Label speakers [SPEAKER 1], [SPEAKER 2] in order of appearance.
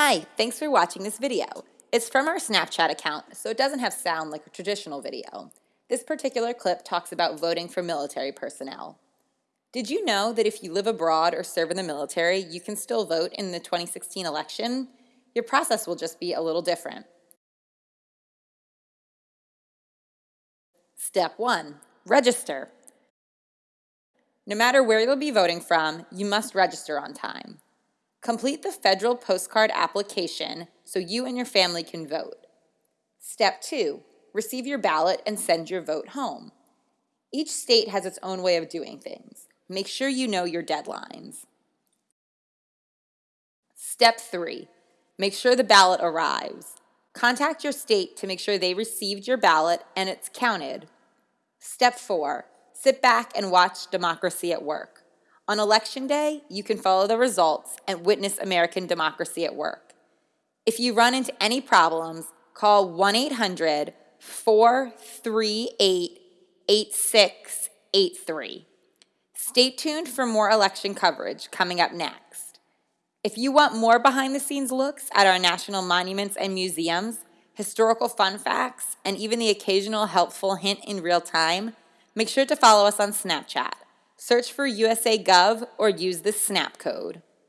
[SPEAKER 1] Hi, thanks for watching this video. It's from our Snapchat account, so it doesn't have sound like a traditional video. This particular clip talks about voting for military personnel. Did you know that if you live abroad or serve in the military, you can still vote in the 2016 election? Your process will just be a little different. Step 1. Register. No matter where you'll be voting from, you must register on time. Complete the federal postcard application so you and your family can vote. Step 2. Receive your ballot and send your vote home. Each state has its own way of doing things. Make sure you know your deadlines. Step 3. Make sure the ballot arrives. Contact your state to make sure they received your ballot and it's counted. Step 4. Sit back and watch democracy at work. On election day, you can follow the results and witness American democracy at work. If you run into any problems, call 1 800 438 8683. Stay tuned for more election coverage coming up next. If you want more behind the scenes looks at our national monuments and museums, historical fun facts, and even the occasional helpful hint in real time, make sure to follow us on Snapchat. Search for USA Gov or use the SNAP code.